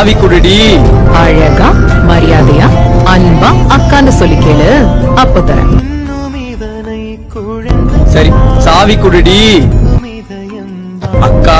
ஆவி குடுடி அழகா மரியாதையா அன்பா அக்கான்னு சொல்லி கேளு. அப்ப தரேன். சரி சாவி குடுடி அக்கா